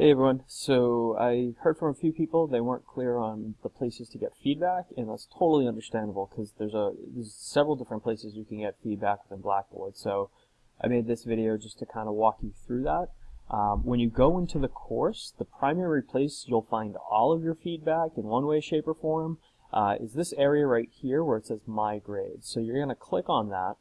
Hey everyone, so I heard from a few people they weren't clear on the places to get feedback and that's totally understandable because there's a there's several different places you can get feedback within Blackboard so I made this video just to kind of walk you through that. Um, when you go into the course, the primary place you'll find all of your feedback in one way, shape, or form uh, is this area right here where it says My Grades. So you're going to click on that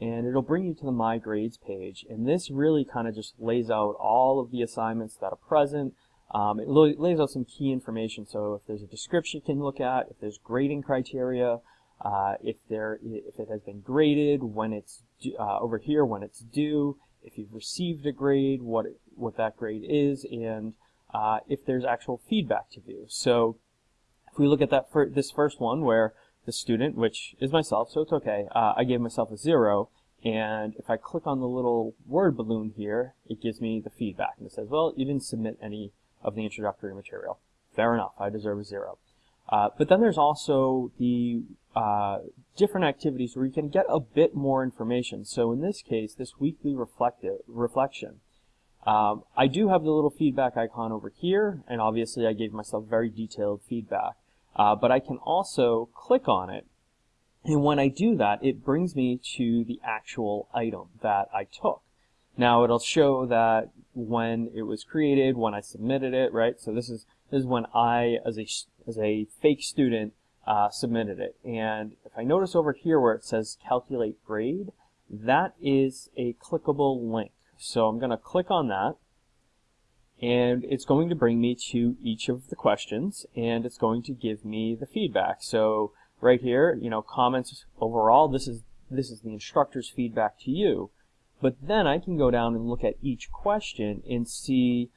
and it'll bring you to the My Grades page. And this really kind of just lays out all of the assignments that are present. Um, it lays out some key information. So if there's a description you can look at, if there's grading criteria, uh, if there if it has been graded, when it's uh, over here, when it's due, if you've received a grade, what it, what that grade is, and uh, if there's actual feedback to view. So if we look at that for this first one where the student, which is myself, so it's okay. Uh, I gave myself a zero, and if I click on the little word balloon here, it gives me the feedback, and it says, well, you didn't submit any of the introductory material. Fair enough, I deserve a zero. Uh, but then there's also the uh, different activities where you can get a bit more information. So in this case, this weekly reflective reflection, um, I do have the little feedback icon over here, and obviously I gave myself very detailed feedback. Uh, but I can also click on it and when I do that it brings me to the actual item that I took. Now it'll show that when it was created, when I submitted it, right? So this is this is when I, as a as a fake student, uh, submitted it. And if I notice over here where it says calculate grade, that is a clickable link. So I'm going to click on that and it's going to bring me to each of the questions and it's going to give me the feedback. So right here, you know, comments overall, this is this is the instructor's feedback to you. But then I can go down and look at each question and see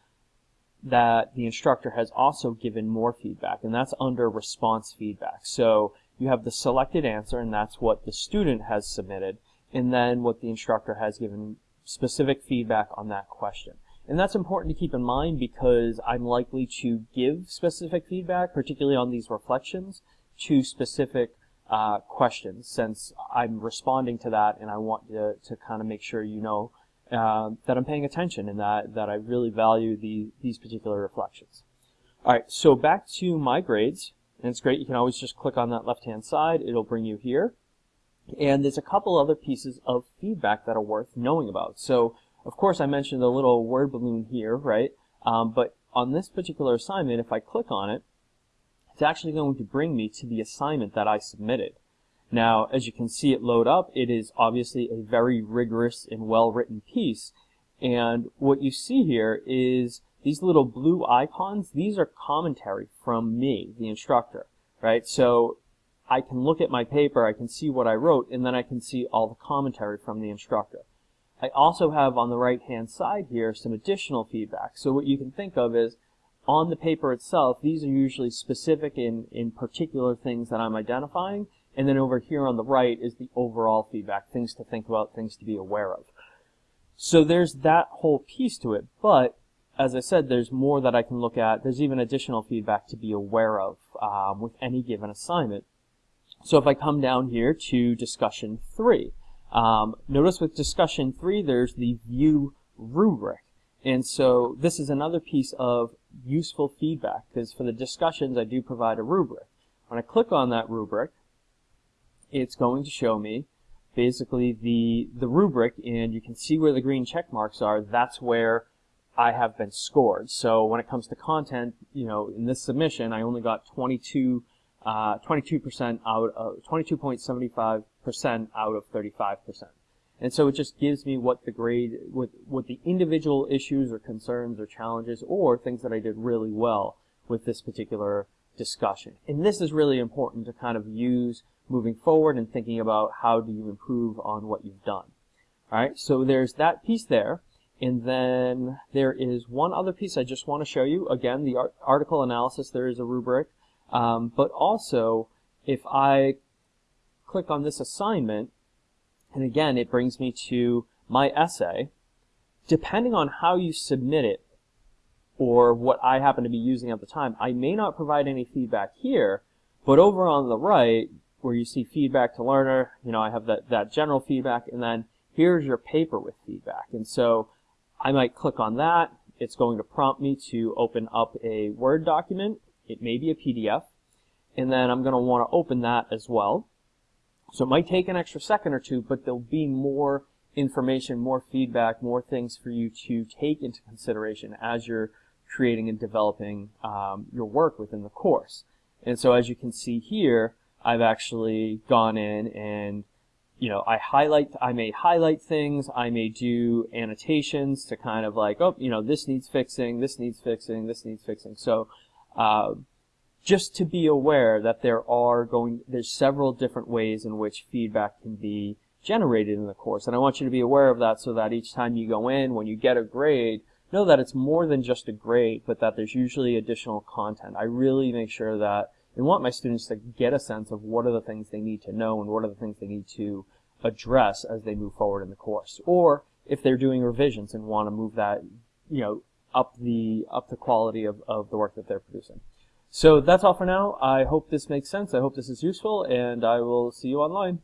that the instructor has also given more feedback and that's under response feedback. So you have the selected answer and that's what the student has submitted and then what the instructor has given specific feedback on that question. And that's important to keep in mind because I'm likely to give specific feedback, particularly on these reflections, to specific uh, questions since I'm responding to that and I want to, to kind of make sure you know uh, that I'm paying attention and that, that I really value the, these particular reflections. Alright, so back to my grades. And it's great, you can always just click on that left-hand side. It'll bring you here. And there's a couple other pieces of feedback that are worth knowing about. So of course, I mentioned the little word balloon here, right? Um, but on this particular assignment, if I click on it, it's actually going to bring me to the assignment that I submitted. Now, as you can see it load up, it is obviously a very rigorous and well-written piece. And what you see here is these little blue icons, these are commentary from me, the instructor, right? So I can look at my paper, I can see what I wrote, and then I can see all the commentary from the instructor. I also have on the right hand side here some additional feedback. So what you can think of is on the paper itself, these are usually specific in, in particular things that I'm identifying. And then over here on the right is the overall feedback, things to think about, things to be aware of. So there's that whole piece to it. But as I said, there's more that I can look at. There's even additional feedback to be aware of um, with any given assignment. So if I come down here to discussion three, um, notice with discussion three, there's the view rubric. And so this is another piece of useful feedback because for the discussions, I do provide a rubric. When I click on that rubric, it's going to show me basically the, the rubric and you can see where the green check marks are. That's where I have been scored. So when it comes to content, you know, in this submission, I only got 22 uh, 22% out of 22.75% out of 35%. And so it just gives me what the grade, what, what the individual issues or concerns or challenges or things that I did really well with this particular discussion. And this is really important to kind of use moving forward and thinking about how do you improve on what you've done. Alright, so there's that piece there. And then there is one other piece I just want to show you. Again, the article analysis, there is a rubric. Um, but also, if I click on this assignment, and again, it brings me to my essay, depending on how you submit it, or what I happen to be using at the time, I may not provide any feedback here, but over on the right, where you see feedback to learner, you know, I have that, that general feedback, and then here's your paper with feedback. And so I might click on that, it's going to prompt me to open up a Word document. It may be a PDF. And then I'm going to want to open that as well. So it might take an extra second or two, but there'll be more information, more feedback, more things for you to take into consideration as you're creating and developing um, your work within the course. And so as you can see here, I've actually gone in and you know, I highlight, I may highlight things, I may do annotations to kind of like, oh, you know, this needs fixing, this needs fixing, this needs fixing. So, uh, just to be aware that there are going, there's several different ways in which feedback can be generated in the course. And I want you to be aware of that so that each time you go in, when you get a grade, know that it's more than just a grade, but that there's usually additional content. I really make sure that I want my students to get a sense of what are the things they need to know and what are the things they need to address as they move forward in the course. Or if they're doing revisions and want to move that, you know, up the up the quality of, of the work that they're producing. So that's all for now. I hope this makes sense. I hope this is useful, and I will see you online.